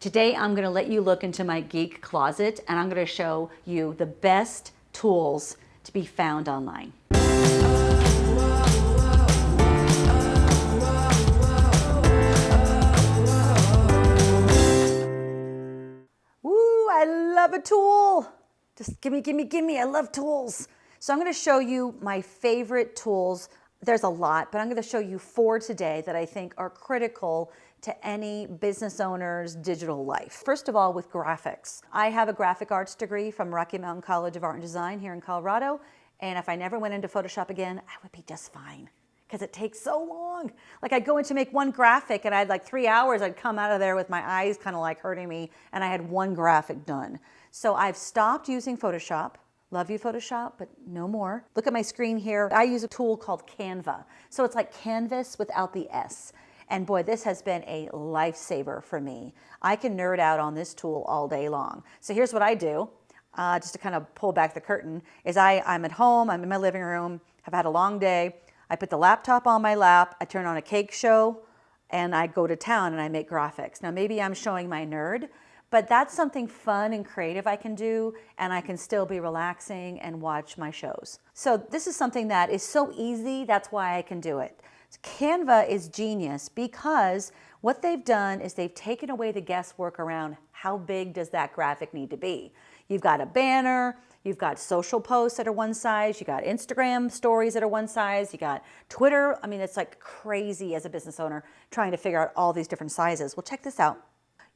Today I'm going to let you look into my geek closet and I'm to show you the best tools to be found online. Woo, I love a tool. Just gimme, gimme, gimme, I love tools. So I'm gonna show you my favorite tools. There's a lot, but I'm gonna show you four today that I think are critical to any business owner's digital life. First of all, with graphics. I have a graphic arts degree from Rocky Mountain College of Art and Design here in Colorado, and if I never went into Photoshop again, I would be just fine because it takes so long. Like I'd go in to make one graphic and I'd like three hours, I'd come out of there with my eyes kind of like hurting me and I had one graphic done. So I've stopped using Photoshop. Love you Photoshop, but no more. Look at my screen here. I use a tool called Canva. So it's like Canvas without the S. And boy, this has been a lifesaver for me. I can nerd out on this tool all day long. So here's what I do, uh, just to kind of pull back the curtain, is I, I'm at home, I'm in my living room, have had a long day. I put the laptop on my lap, I turn on a cake show, and I go to town and I make graphics. Now maybe I'm showing my nerd, but that's something fun and creative I can do and I can still be relaxing and watch my shows. So this is something that is so easy, that's why I can do it. Canva is genius because what they've done is they've taken away the guesswork around how big does that graphic need to be. You've got a banner, you've got social posts that are one size, you got Instagram stories that are one size, you got Twitter. I mean, it's like crazy as a business owner trying to figure out all these different sizes. Well, check this out.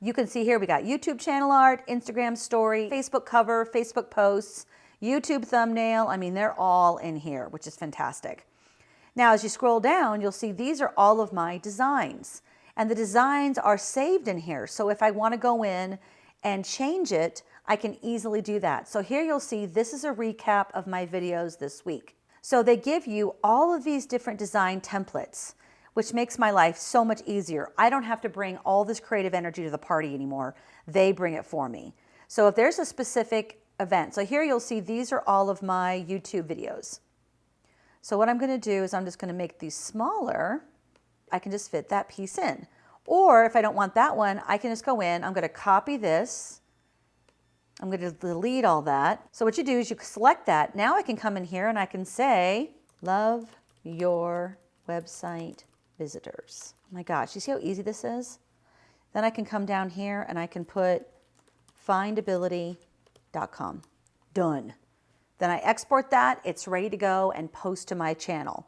You can see here we got YouTube channel art, Instagram story, Facebook cover, Facebook posts, YouTube thumbnail. I mean, they're all in here, which is fantastic. Now, as you scroll down, you'll see these are all of my designs. And the designs are saved in here. So if I want to go in and change it, I can easily do that. So here you'll see this is a recap of my videos this week. So they give you all of these different design templates, which makes my life so much easier. I don't have to bring all this creative energy to the party anymore. They bring it for me. So if there's a specific event, so here you'll see these are all of my YouTube videos. So what I'm going to do is I'm just going to make these smaller. I can just fit that piece in. Or if I don't want that one, I can just go in, I'm going to copy this. I'm going to delete all that. So what you do is you select that. Now I can come in here and I can say, love your website visitors. Oh my gosh, you see how easy this is? Then I can come down here and I can put findability.com. Done. Then I export that, it's ready to go and post to my channel.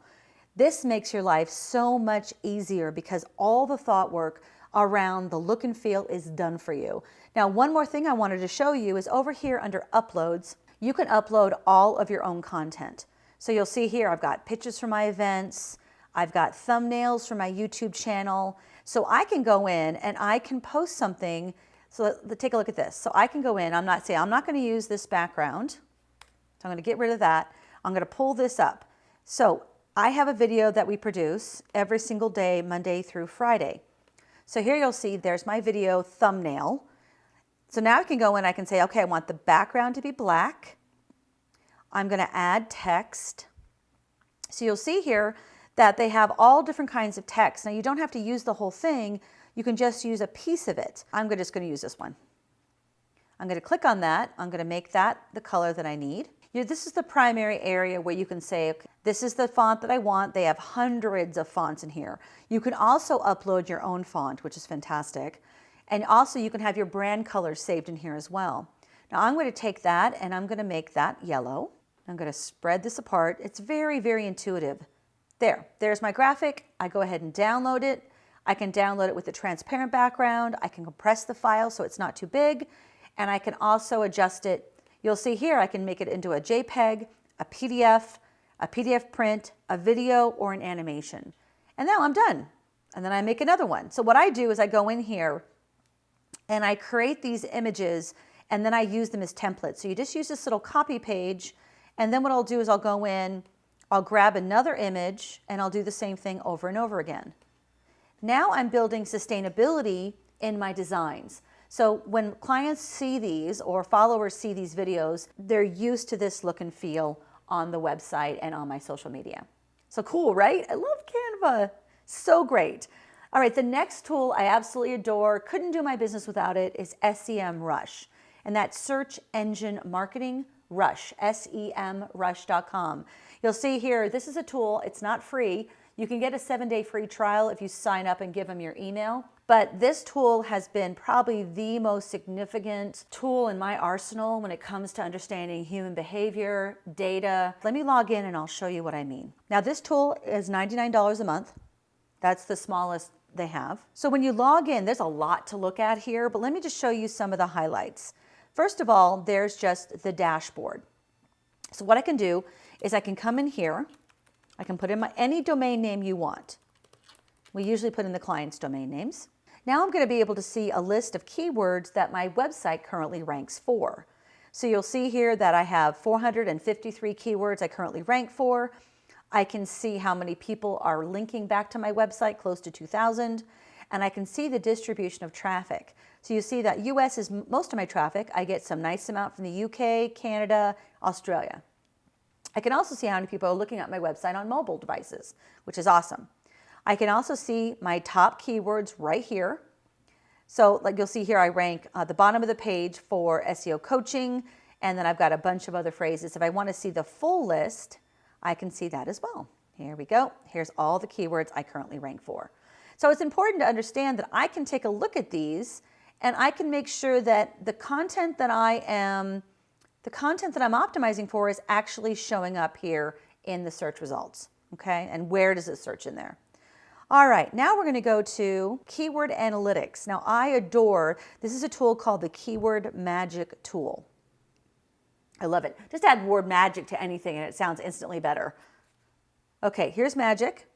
This makes your life so much easier because all the thought work around the look and feel is done for you. Now, one more thing I wanted to show you is over here under uploads, you can upload all of your own content. So you'll see here, I've got pictures from my events, I've got thumbnails for my YouTube channel. So I can go in and I can post something. So let, let, take a look at this. So I can go in, I'm not saying, I'm not gonna use this background. So I'm going to get rid of that. I'm going to pull this up. So I have a video that we produce every single day, Monday through Friday. So here you'll see there's my video thumbnail. So now I can go in, I can say, okay, I want the background to be black. I'm going to add text. So you'll see here that they have all different kinds of text. Now you don't have to use the whole thing. You can just use a piece of it. I'm just going to use this one. I'm going to click on that. I'm going to make that the color that I need. You know, this is the primary area where you can say, okay, this is the font that I want. They have hundreds of fonts in here. You can also upload your own font, which is fantastic. And also you can have your brand colors saved in here as well. Now I'm going to take that and I'm going to make that yellow. I'm going to spread this apart. It's very, very intuitive. There, there's my graphic. I go ahead and download it. I can download it with a transparent background. I can compress the file so it's not too big. And I can also adjust it You'll see here I can make it into a JPEG, a PDF, a PDF print, a video, or an animation. And now I'm done. And then I make another one. So what I do is I go in here and I create these images and then I use them as templates. So you just use this little copy page and then what I'll do is I'll go in, I'll grab another image and I'll do the same thing over and over again. Now I'm building sustainability in my designs. So when clients see these or followers see these videos, they're used to this look and feel on the website and on my social media. So cool, right? I love Canva. So great. All right, the next tool I absolutely adore, couldn't do my business without it, is SEM Rush. And that's Search Engine Marketing Rush, semrush.com. You'll see here, this is a tool, it's not free. You can get a seven day free trial if you sign up and give them your email. But this tool has been probably the most significant tool in my arsenal when it comes to understanding human behavior, data. Let me log in and I'll show you what I mean. Now this tool is $99 a month. That's the smallest they have. So when you log in, there's a lot to look at here, but let me just show you some of the highlights. First of all, there's just the dashboard. So what I can do is I can come in here, I can put in my, any domain name you want. We usually put in the client's domain names. Now I'm going to be able to see a list of keywords that my website currently ranks for. So you'll see here that I have 453 keywords I currently rank for. I can see how many people are linking back to my website, close to 2,000, and I can see the distribution of traffic. So you see that US is most of my traffic. I get some nice amount from the UK, Canada, Australia. I can also see how many people are looking at my website on mobile devices, which is awesome. I can also see my top keywords right here. So like you'll see here, I rank uh, the bottom of the page for SEO coaching, and then I've got a bunch of other phrases. If I want to see the full list, I can see that as well. Here we go. Here's all the keywords I currently rank for. So it's important to understand that I can take a look at these and I can make sure that the content that I am, the content that I'm optimizing for is actually showing up here in the search results. Okay, and where does it search in there? All right, now we're going to go to keyword analytics. Now I adore, this is a tool called the Keyword Magic Tool. I love it. Just add word magic to anything and it sounds instantly better. Okay, here's magic.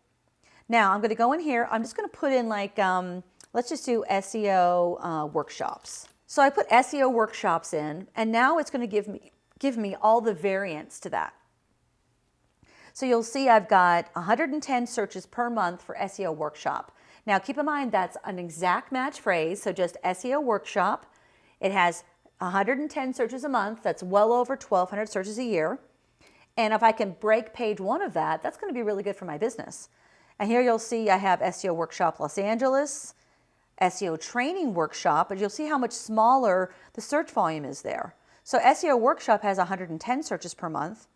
Now I'm going to go in here. I'm just going to put in like, um, let's just do SEO uh, workshops. So I put SEO workshops in and now it's going to give me, give me all the variants to that. So you'll see I've got 110 searches per month for SEO workshop. Now keep in mind that's an exact match phrase, so just SEO workshop. It has 110 searches a month, that's well over 1,200 searches a year. And if I can break page one of that, that's gonna be really good for my business. And here you'll see I have SEO Workshop Los Angeles, SEO Training Workshop, but you'll see how much smaller the search volume is there. So SEO Workshop has 110 searches per month.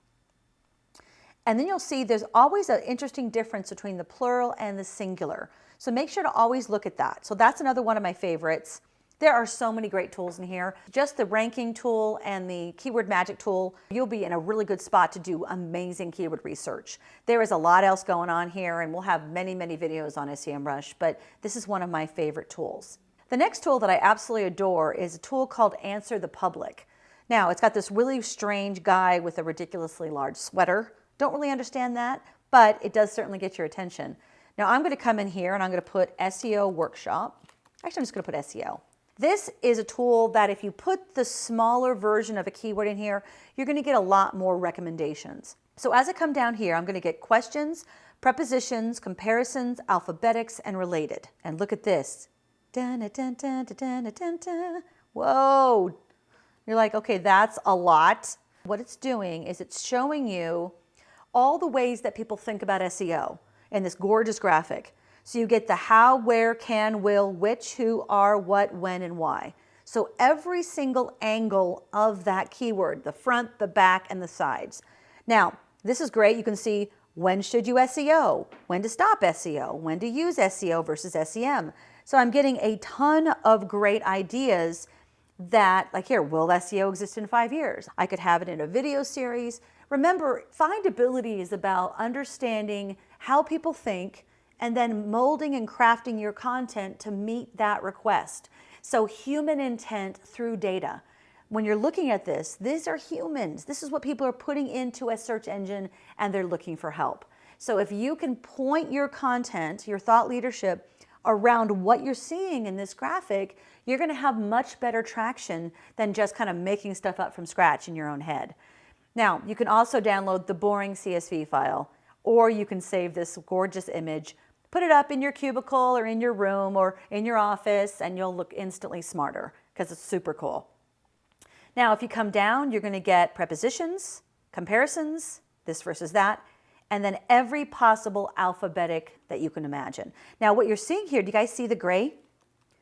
And then you'll see there's always an interesting difference between the plural and the singular. So make sure to always look at that. So that's another one of my favorites. There are so many great tools in here. Just the ranking tool and the keyword magic tool, you'll be in a really good spot to do amazing keyword research. There is a lot else going on here and we'll have many, many videos on SEMrush, but this is one of my favorite tools. The next tool that I absolutely adore is a tool called Answer the Public. Now, it's got this really strange guy with a ridiculously large sweater. Don't really understand that, but it does certainly get your attention. Now, I'm going to come in here and I'm going to put SEO workshop. Actually, I'm just going to put SEO. This is a tool that if you put the smaller version of a keyword in here, you're going to get a lot more recommendations. So as I come down here, I'm going to get questions, prepositions, comparisons, alphabetics, and related. And look at this. Dun, dun, dun, Whoa. You're like, okay, that's a lot. What it's doing is it's showing you all the ways that people think about SEO in this gorgeous graphic. So you get the how, where, can, will, which, who, are, what, when, and why. So every single angle of that keyword, the front, the back, and the sides. Now, this is great. You can see when should you SEO, when to stop SEO, when to use SEO versus SEM. So I'm getting a ton of great ideas that, like here, will SEO exist in five years? I could have it in a video series. Remember, findability is about understanding how people think, and then molding and crafting your content to meet that request. So human intent through data. When you're looking at this, these are humans. This is what people are putting into a search engine and they're looking for help. So if you can point your content, your thought leadership around what you're seeing in this graphic, you're gonna have much better traction than just kind of making stuff up from scratch in your own head. Now, you can also download the boring CSV file, or you can save this gorgeous image Put it up in your cubicle or in your room or in your office and you'll look instantly smarter because it's super cool. Now, if you come down, you're going to get prepositions, comparisons, this versus that, and then every possible alphabetic that you can imagine. Now what you're seeing here, do you guys see the gray?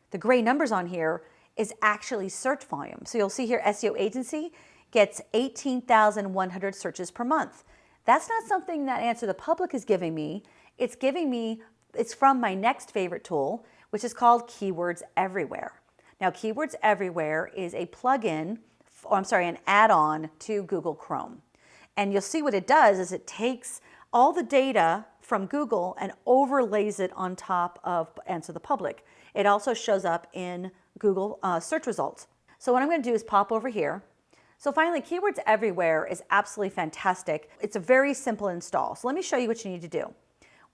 The gray numbers on here is actually search volume. So you'll see here SEO agency gets 18,100 searches per month. That's not something that Answer the Public is giving me. It's giving me, it's from my next favorite tool, which is called Keywords Everywhere. Now Keywords Everywhere is a plugin, or I'm sorry, an add-on to Google Chrome. And you'll see what it does is it takes all the data from Google and overlays it on top of Answer the Public. It also shows up in Google uh, search results. So what I'm going to do is pop over here. So finally, Keywords Everywhere is absolutely fantastic. It's a very simple install. So let me show you what you need to do.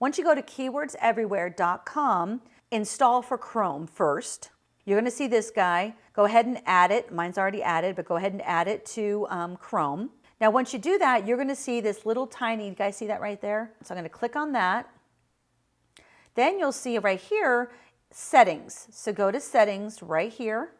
Once you go to keywordseverywhere.com, install for Chrome first. You're going to see this guy. Go ahead and add it. Mine's already added, but go ahead and add it to um, Chrome. Now, once you do that, you're going to see this little tiny, you guys see that right there? So I'm going to click on that. Then you'll see right here, settings. So go to settings right here.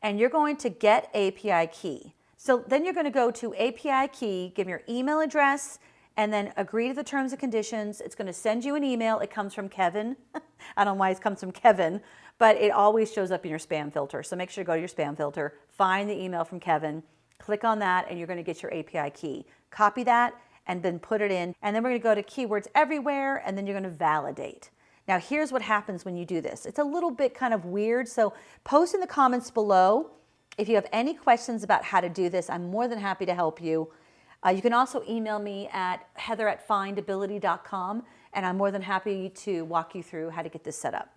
And you're going to get API key. So then you're going to go to API key, give your email address, and then agree to the terms and conditions. It's going to send you an email. It comes from Kevin. I don't know why it comes from Kevin, but it always shows up in your spam filter. So make sure to go to your spam filter, find the email from Kevin, Click on that and you're going to get your API key. Copy that and then put it in. And then we're going to go to keywords everywhere and then you're going to validate. Now here's what happens when you do this. It's a little bit kind of weird. So post in the comments below if you have any questions about how to do this. I'm more than happy to help you. Uh, you can also email me at heather at findability.com and I'm more than happy to walk you through how to get this set up.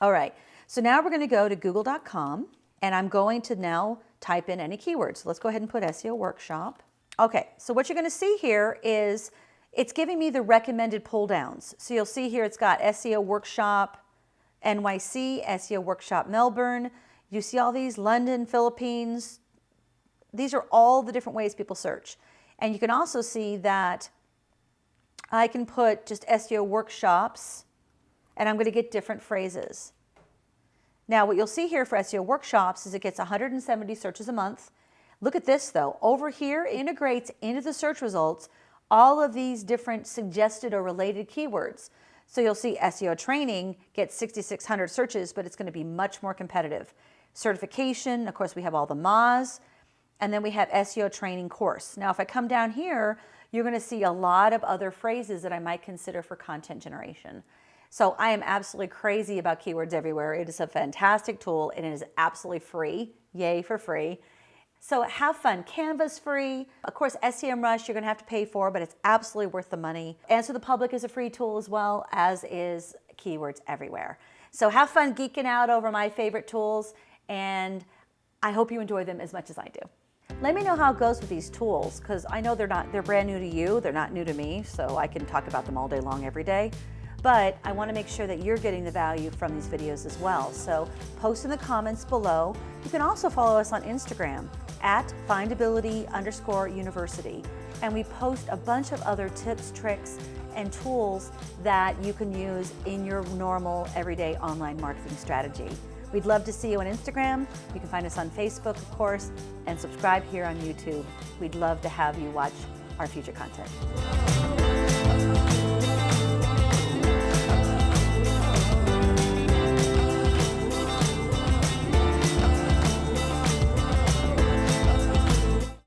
All right, so now we're going to go to google.com and I'm going to now type in any keywords. Let's go ahead and put SEO workshop. Okay, so what you're gonna see here is it's giving me the recommended pull downs. So you'll see here it's got SEO workshop NYC, SEO workshop Melbourne. You see all these London, Philippines. These are all the different ways people search. And you can also see that I can put just SEO workshops and I'm going to get different phrases. Now what you'll see here for SEO workshops is it gets 170 searches a month. Look at this though, over here integrates into the search results all of these different suggested or related keywords. So you'll see SEO training gets 6,600 searches, but it's gonna be much more competitive. Certification, of course we have all the MAs, and then we have SEO training course. Now if I come down here, you're gonna see a lot of other phrases that I might consider for content generation. So I am absolutely crazy about Keywords Everywhere. It is a fantastic tool and it is absolutely free. Yay for free. So have fun. Canva's free. Of course, SEMrush you're going to have to pay for, but it's absolutely worth the money. Answer the Public is a free tool as well, as is Keywords Everywhere. So have fun geeking out over my favorite tools, and I hope you enjoy them as much as I do. Let me know how it goes with these tools, because I know they're not they're brand new to you, they're not new to me, so I can talk about them all day long every day but I wanna make sure that you're getting the value from these videos as well. So post in the comments below. You can also follow us on Instagram at findability underscore university. And we post a bunch of other tips, tricks, and tools that you can use in your normal everyday online marketing strategy. We'd love to see you on Instagram. You can find us on Facebook, of course, and subscribe here on YouTube. We'd love to have you watch our future content.